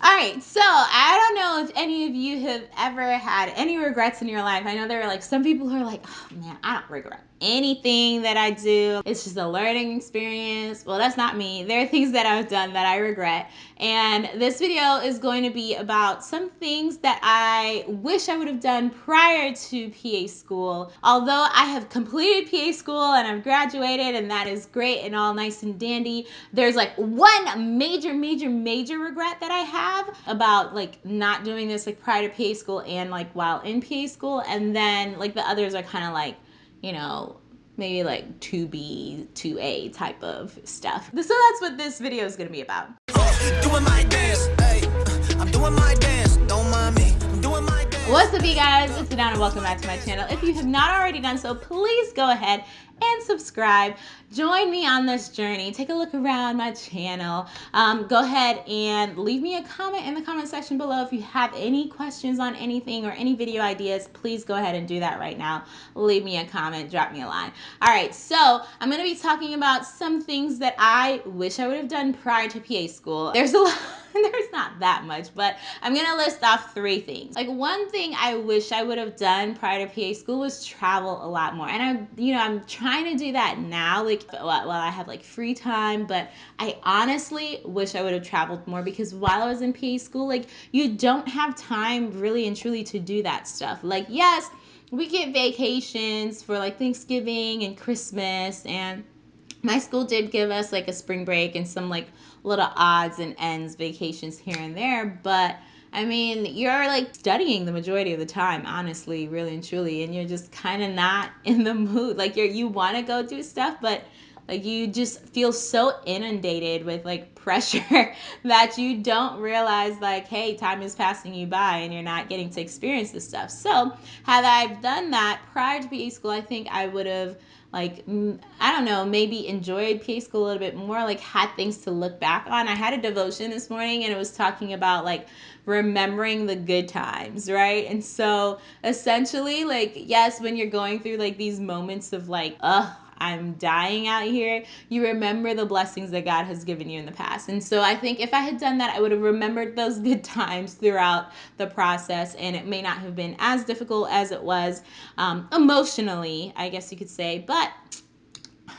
All right, so I don't know if any of you have ever had any regrets in your life. I know there are like some people who are like, oh man, I don't regret anything that I do. It's just a learning experience. Well, that's not me. There are things that I've done that I regret. And this video is going to be about some things that I wish I would have done prior to PA school. Although I have completed PA school and I've graduated and that is great and all nice and dandy, there's like one major, major, major regret that I have about like not doing this like prior to PA school and like while in PA school. And then like the others are kind of like, you know, maybe like 2B, 2A type of stuff. So that's what this video is gonna be about. What's up you guys, it's Adana and welcome back to my channel. If you have not already done so, please go ahead and subscribe. Join me on this journey. Take a look around my channel. Um, go ahead and leave me a comment in the comment section below. If you have any questions on anything or any video ideas, please go ahead and do that right now. Leave me a comment, drop me a line. All right, so I'm to be talking about some things that I wish I would have done prior to PA school. There's a lot there's not that much, but I'm gonna list off three things. Like one thing I wish I would have done prior to PA school was travel a lot more. And I'm, you know, I'm trying to do that now, like while I have like free time, but I honestly wish I would have traveled more because while I was in PA school, like you don't have time really and truly to do that stuff. Like, yes, we get vacations for like Thanksgiving and Christmas and my school did give us like a spring break and some like little odds and ends vacations here and there, but I mean, you're like studying the majority of the time, honestly, really and truly, and you're just kind of not in the mood. Like you're you want to go do stuff, but like you just feel so inundated with like pressure that you don't realize like, hey, time is passing you by and you're not getting to experience this stuff. So had I done that prior to PA school, I think I would have like I don't know, maybe enjoyed PA school a little bit more, like had things to look back on. I had a devotion this morning and it was talking about like remembering the good times, right? And so essentially like yes, when you're going through like these moments of like, ugh, I'm dying out here, you remember the blessings that God has given you in the past. And so I think if I had done that, I would have remembered those good times throughout the process. And it may not have been as difficult as it was um, emotionally, I guess you could say. But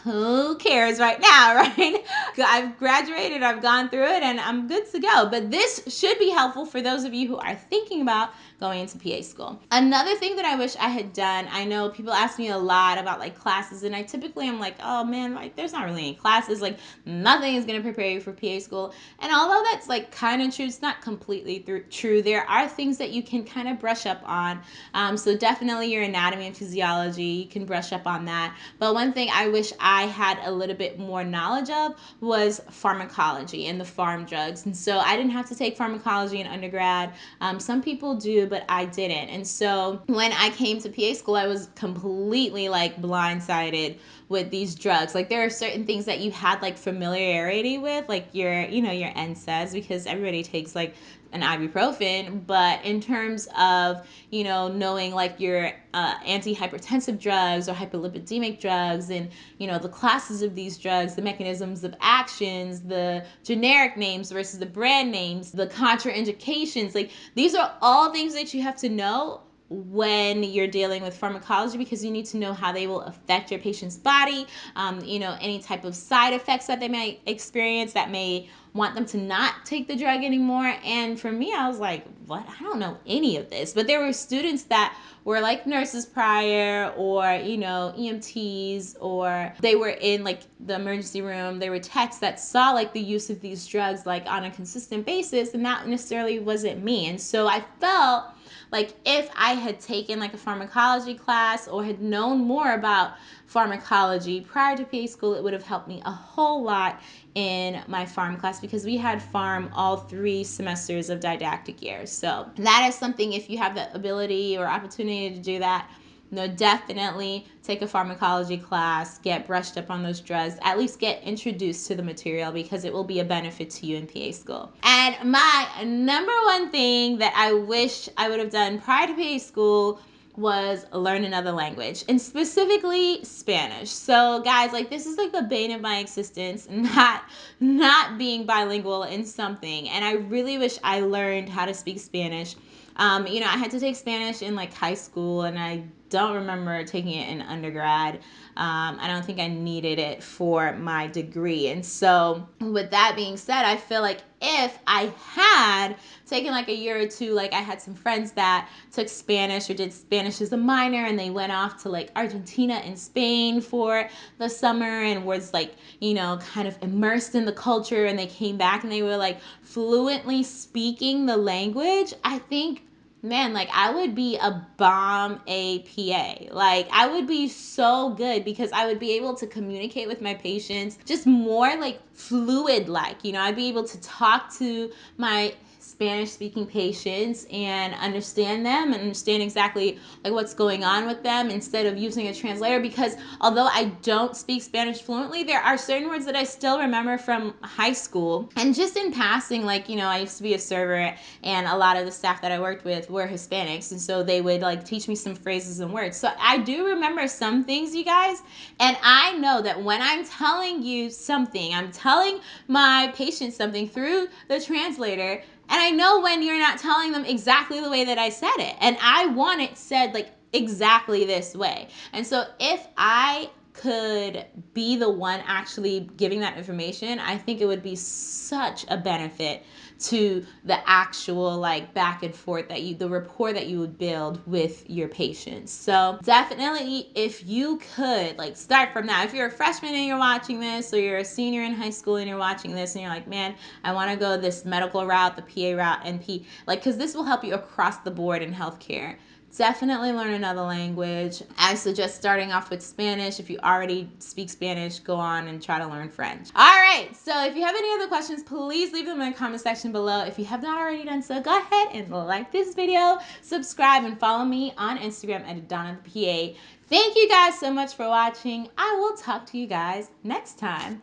who cares right now, right? I've graduated, I've gone through it, and I'm good to go. But this should be helpful for those of you who are thinking about going into PA school. Another thing that I wish I had done, I know people ask me a lot about like classes, and I typically am like, oh man, like there's not really any classes, like nothing is gonna prepare you for PA school. And although that's like kind of true, it's not completely true. There are things that you can kind of brush up on. Um, so definitely your anatomy and physiology, you can brush up on that. But one thing I wish I had a little bit more knowledge of was pharmacology and the pharm drugs. And so I didn't have to take pharmacology in undergrad. Um, some people do, but I didn't. And so when I came to PA school, I was completely like blindsided with these drugs. Like there are certain things that you had like familiarity with, like your, you know, your NSAIDs, because everybody takes like an ibuprofen, but in terms of, you know, knowing like your uh, antihypertensive drugs or hyperlipidemic drugs and, you know, the classes of these drugs, the mechanisms of actions, the generic names versus the brand names, the contraindications, like these are all things that you have to know when you're dealing with pharmacology because you need to know how they will affect your patient's body, um, you know, any type of side effects that they may experience that may want them to not take the drug anymore. And for me, I was like, what? I don't know any of this. But there were students that were like nurses prior or, you know, EMTs or they were in like the emergency room. They were techs that saw like the use of these drugs like on a consistent basis. And that necessarily wasn't me. And so I felt like if I had taken like a pharmacology class or had known more about pharmacology prior to PA school, it would have helped me a whole lot in my pharm class because we had pharm all three semesters of didactic years. So that is something if you have the ability or opportunity to do that, no, definitely take a pharmacology class, get brushed up on those drugs, at least get introduced to the material because it will be a benefit to you in PA school. And my number one thing that I wish I would have done prior to PA school was learn another language and specifically Spanish. So guys, like this is like the bane of my existence, not not being bilingual in something. And I really wish I learned how to speak Spanish. Um, you know, I had to take Spanish in like high school and I don't remember taking it in undergrad. Um, I don't think I needed it for my degree. And so, with that being said, I feel like if I had taken like a year or two, like I had some friends that took Spanish or did Spanish as a minor and they went off to like Argentina and Spain for the summer and was like, you know, kind of immersed in the culture and they came back and they were like fluently speaking the language, I think man, like I would be a bomb APA. Like I would be so good because I would be able to communicate with my patients just more like fluid like, you know, I'd be able to talk to my Spanish speaking patients and understand them and understand exactly like what's going on with them instead of using a translator because although I don't speak Spanish fluently, there are certain words that I still remember from high school. And just in passing, like, you know, I used to be a server and a lot of the staff that I worked with were Hispanics. And so they would like teach me some phrases and words. So I do remember some things, you guys. And I know that when I'm telling you something, I'm telling my patient something through the translator and I know when you're not telling them exactly the way that I said it. And I want it said like exactly this way. And so if I could be the one actually giving that information, I think it would be such a benefit to the actual like back and forth that you the rapport that you would build with your patients. So definitely if you could like start from that. If you're a freshman and you're watching this or you're a senior in high school and you're watching this and you're like, "Man, I want to go this medical route, the PA route, NP." Like cuz this will help you across the board in healthcare definitely learn another language. I suggest starting off with Spanish. If you already speak Spanish, go on and try to learn French. All right, so if you have any other questions, please leave them in the comment section below. If you have not already done so, go ahead and like this video, subscribe, and follow me on Instagram at Donna the PA. Thank you guys so much for watching. I will talk to you guys next time.